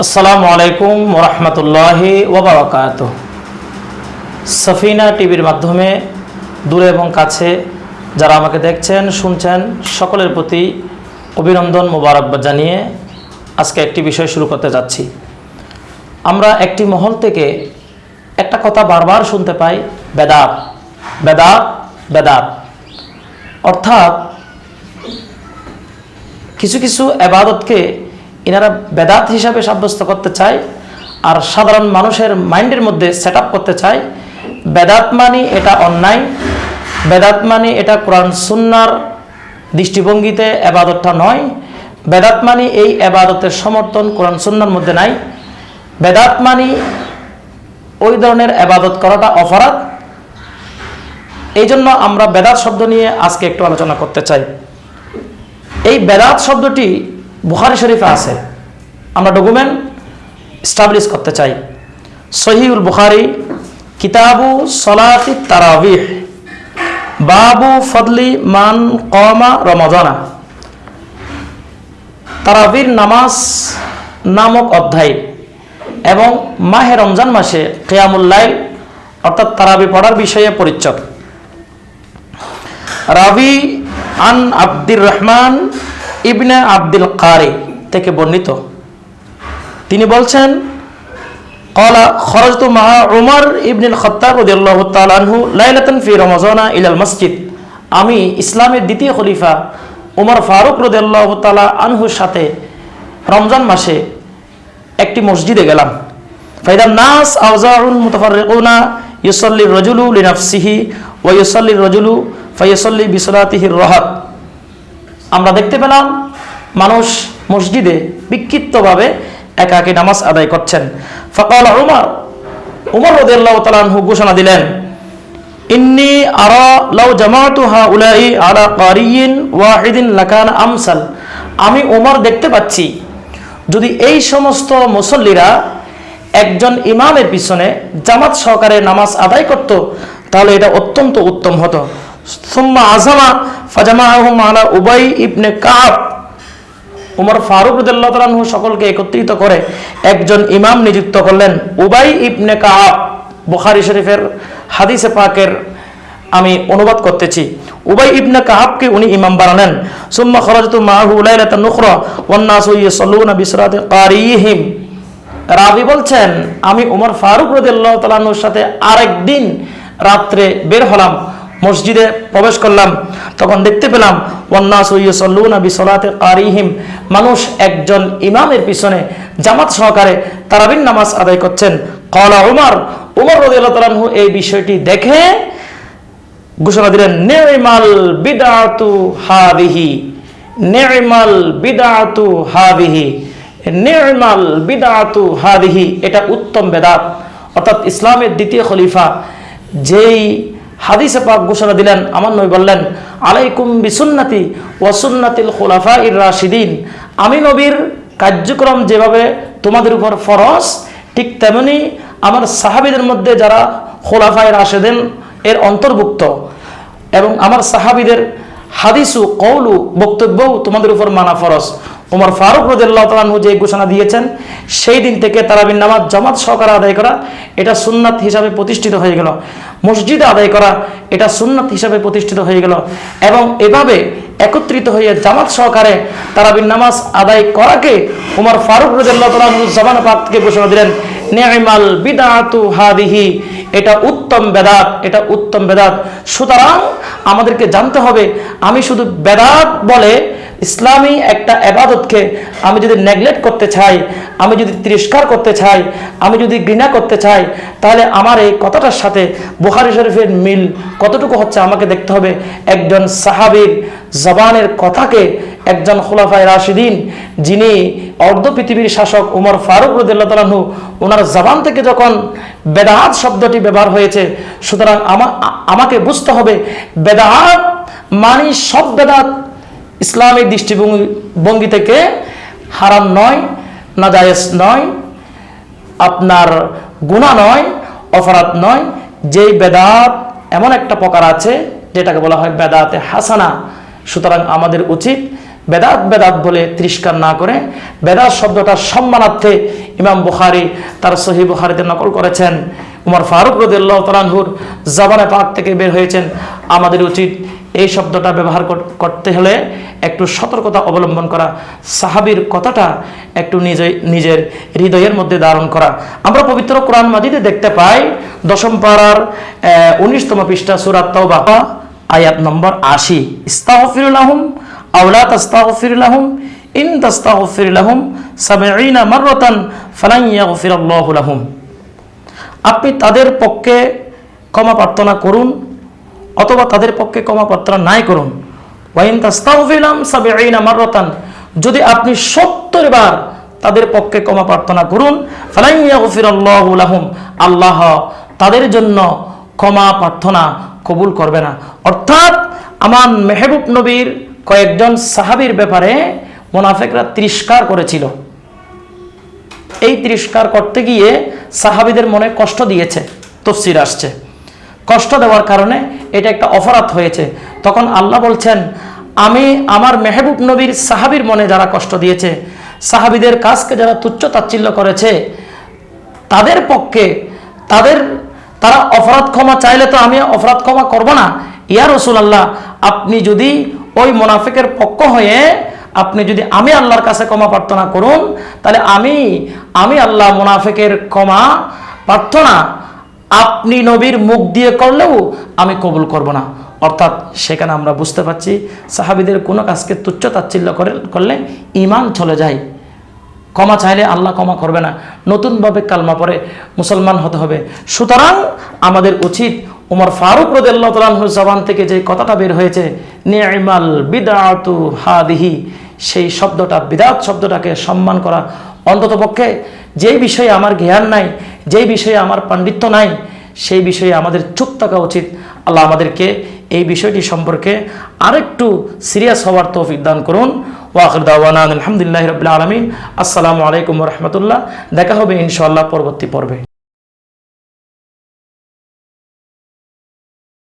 আসসালামু আলাইকুম ওরহমতুল্লাহি ওবরাকাত সফিনা টিভির মাধ্যমে দূরে এবং কাছে যারা আমাকে দেখছেন, শুনছেন, সকলের প্রতি অভিনন্দন মোবারকবাদ জানিয়ে আজকে একটি বিষয় শুরু করতে যাচ্ছি। আমরা একটি মহল থেকে একটা কথা বারবার শুনতে পাই, বেদাত বেদাত বেদাত। অর্থাৎ কিছু কিছু এবাদতকে এনারা বেদাত হিসাবে সাব্যস্ত করতে চায়, আর সাধারণ মানুষের মাইন্ডের মধ্যে সেট করতে চায়, বেদাত মানে এটা অন্যায়, বেদাত মানে এটা কোরআন সুন্নার দৃষ্টিভঙ্গিতে এবাদতটা নয়, বেদাত মানে এই এবাদতের সমর্থন কোরআন সুন্নার মধ্যে নাই, বেদাত মানে ওই ধরনের এবাদত করাটা অপরাধ। এই জন্য আমরা বেদাত শব্দ নিয়ে আজকে একটু আলোচনা করতে চাই। এই বেদাত শব্দটি বুখারি শরীফে আছে। আমরা ডকুমেন্ট স্টাবলিশ করতে চাই। সহিউল বুখারি, কিতাবু সলাতি তারাবিহ। বাবু ফদলি মান কমা রমজানা তারাবির নামাজ নামক অধ্যায় এবং মাহে রমজান মাসে কেয়ামুল্লাইল অর্থাৎ তারাবি পড়ার বিষয়ে পরিচ্ছদ। রাবি আন আব্দুর রহমান ইবনে আব্দুল কারি থেকে বর্ণিত। তিনি বলছেন, কলা, খরজতু মাহা উমর ইবনুল খত্তাব রাদিয়াল্লাহু তাআলা আনহু লাইলাতান ফি রমাজানা ইলাল মসজিদ। আমি ইসলামের দ্বিতীয় খলিফা উমর ফারুক রাদিয়াল্লাহু তাআলা আনহুর সাথে রমজান মাসে একটি মসজিদে গেলাম। ফাইদান নাস আওজাউন মুতাফাররিকুনা ইউসাল্লি রাজুলু লিনাফসিহি ওয়া ইউসাল্লি রাজুলু ফাইয়াসাল্লি বিসলাতিহির রাহাত। আমরা দেখতে পেলাম মানুষ মসজিদে বিক্ষিপ্তভাবে একাকি নামাজ আদায় করছেন। ফকাল উমর উমর রদিয়াল্লাহ ঘোষণা দিলেন, ইন্নি আরা লাউ ওয়াহিদিন লাকান আমসাল। আমি উমর দেখতে পাচ্ছি, যদি এই সমস্ত মুসল্লিরা একজন ইমামের পিছনে জামাত সহকারে নামাজ আদায় করত, তাহলে এটা অত্যন্ত উত্তম হতো। সুম্মা আজামা উবাই ইবনে উমর ফারুক সকলকে একত্রিত করে একজন ইমাম নিযুক্ত করলেন। উবাই ইবনে কাব, বুখারি শরীফের হাদিসে পাকের আমি অনুবাদ করতেছি। উবাই ইবনে কাহাবকে উনি ইমাম বানালেন। সুম্মা খরাজতু মাহু রাবি বলছেন, আমি উমর ফারুক রদিয়াল্লাহ সাথে আরেকদিন রাত্রে বের হলাম, মসজিদে প্রবেশ করলাম। তখন দেখতে পেলাম ওয়ান্না সৈয়সল্লুনা বিসলাতে কারিহিম। মানুষ একজন ইমামের পিছনে জামাত সহকারে তারাবিন নামাজ আদায় করছেন। কলা উমর উমর রদিয়াল্লাহ তালাহু এই বিষয়টি দেখে ঘোষণা দিলেন নেমাল বিদাতু হাদিহি নেমাল বিদাতু হাদিহি নেমাল বিদাতু হাদিহি। এটা উত্তম বেদাত। অর্থাৎ ইসলামের দ্বিতীয় খলিফা, যেই হাদিসে পাক ঘোষণা দিলেন, আমার নবী বললেন আলাইকুম বিসুন্নাতি ওয়াসুন্নাতিল খোলাফা ইর রাশিদিন। আমি নবীর কার্যক্রম যেভাবে তোমাদের উপর ফরস ঠিক তেমনি আমার সাহাবিদের মধ্যে যারা খোলাফায় রাশেদেন, এর অন্তর্ভুক্ত। এবং আমার সাহাবিদের হাদিসু কৌলু বক্তব্যও তোমাদের উপর মানা ফরজ। ওমর ফারুক রদুল্লাহ তালু যে ঘোষণা দিয়েছেন, সেই দিন থেকে তারাবিন নামাজ জামাত সহকারে আদায় করা, এটা সুন্নাত হিসাবে প্রতিষ্ঠিত হয়ে গেল। মসজিদে আদায় করা, এটা সুন্নাত হিসাবে প্রতিষ্ঠিত হয়ে গেল। এবং এভাবে একত্রিত হয়ে জামাত সহকারে তারাবিন নামাজ আদায় করাকে উমর ফারুক রদুল্লাহ তালু জামান পাক থেকে ঘোষণা দিলেন নেমাল বিদাতু হাদিহি, এটা উত্তম বেদাত, এটা উত্তম বেদাত। সুতরাং আমাদেরকে জানতে হবে, আমি শুধু বেদাত বলে ইসলামী একটা আবাদতকে আমি যদি নেগলেক্ট করতে চাই, আমি যদি তিরস্কার করতে চাই, আমি যদি ঘৃণা করতে চাই, তাহলে আমার এই কথাটার সাথে বুহারি শরীফের মিল কতটুকু হচ্ছে আমাকে দেখতে হবে? একজন সাহাবির জবানের কথাকে একজন খোলাফায় রাশিদিন, যিনি অর্ধ পৃথিবীর শাসক উমর ফারুক রদুল্লাহ ওনার জবান থেকে যখন বেদাহাত শব্দটি ব্যবহার হয়েছে, সুতরাং আমাকে বুঝতে হবে বেদাহাত মানি সব বেদাত ইসলামিক দৃষ্টিভঙ্গি, ভঙ্গি থেকে হারাম নয়, নাজায়েজ নয়, আপনার গুণা নয়, অপরাধ নয়, যেই বেদাত এমন একটা প্রকার আছে যেটাকে বলা হয় বেদাতে হাসানা। সুতরাং আমাদের উচিত বেদাত বেদাত বলে তিরস্কার না করে বেদাত শব্দটার সম্মানার্থে ইমাম বুখারি তার সহি বুখারিতে নকল করেছেন। উমর ফারুক রদুল্লাহ তালানহুর জাবানে পাক থেকে বের হয়েছেন। আমাদের উচিত এই শব্দটা ব্যবহার করতে হলে একটু সতর্কতা অবলম্বন করা, সাহাবির কথাটা একটু নিজে, নিজের হৃদয়ের মধ্যে ধারণ করা। আমরা পবিত্র কোরআন মাজিদে দেখতে পাই, দশম পাড়ার উনিশতম পৃষ্ঠা সুরাত তওবা, আয়াত নম্বর আশি। ইস্তাগফিরুল্লাহুম আওলা তাস্তাগফিরুল্লাহুম ইন তাস্তাগফিরুল্লাহুম সাবঈনা মাররাতান ফালান ইয়াগফিরাল্লাহু লাহুম। আপনি তাদের পক্ষে ক্ষমা প্রার্থনা করুন অথবা তাদের পক্ষে ক্ষমা প্রার্থনা নাই করুন। ওয়াইন যদি আপনি 70 বার তাদের পক্ষে ক্ষমা প্রার্থনা করুন আল্লাহ তাদের জন্য ক্ষমা প্রার্থনা কবুল করবে না। অর্থাৎ আমার মেহবুব নবীর কয়েকজন সাহাবীর ব্যাপারে মোনাফেকরা তিরস্কার করেছিল। এই তিরস্কার করতে গিয়ে সাহাবিদের মনে কষ্ট দিয়েছে, তফসির আসছে। কষ্ট দেওয়ার কারণে এটা একটা অপরাধ হয়েছে। তখন আল্লাহ বলছেন, আমি আমার মেহবুব নবীর সাহাবির মনে যারা কষ্ট দিয়েছে, সাহাবিদের কাজকে যারা তুচ্ছ তাচ্ছিল্য করেছে, তাদের পক্ষে তাদের, তারা অপরাধ ক্ষমা চাইলে তো আমি অপরাধ ক্ষমা করব না। ইয়া রসুল আল্লাহ আপনি যদি ওই মোনাফিকের পক্ষ হয়ে আপনি যদি আমি আল্লাহর কাছে ক্ষমা প্রার্থনা করুন, তাহলে আমি আমি আল্লাহ মোনাফিকের ক্ষমা প্রার্থনা আপনি নবীর মুখ দিয়ে করলেও আমি কবুল করব না। অর্থাৎ সেখানে আমরা বুঝতে পারছি, সাহাবিদের কোনো কাজকে তুচ্ছ তাচ্ছিল্য করে করলে ইমান চলে যায়। ক্ষমা চাইলে আল্লাহ ক্ষমা করবে না। নতুনভাবে কালমা পরে মুসলমান হতে হবে। সুতরাং আমাদের উচিত উমর ফারুক রদুল্লাহ জবান থেকে যে কথাটা বের হয়েছে নিয়মাল বিদাতু হাদিহি, সেই শব্দটা, বিদাত শব্দটাকে সম্মান করা অন্তত পক্ষে যেই বিষয়ে আমার জ্ঞান নাই, যেই বিষয়ে আমার পাণ্ডিত্য নাই, সেই বিষয়ে আমাদের চুপ থাকা উচিত। আল্লাহ আমাদেরকে এই বিষয়টি সম্পর্কে আরেকটু সিরিয়াস হওয়ার তৌফিক দান করুন। ওয়াকর দাওয়ান আলহামদুলিল্লাহ রবিল আলমিন। আসসালামু আলাইকুম রহমতুল্লাহ। দেখা হবে ইনশাআল্লাহ পরবর্তী পর্বে।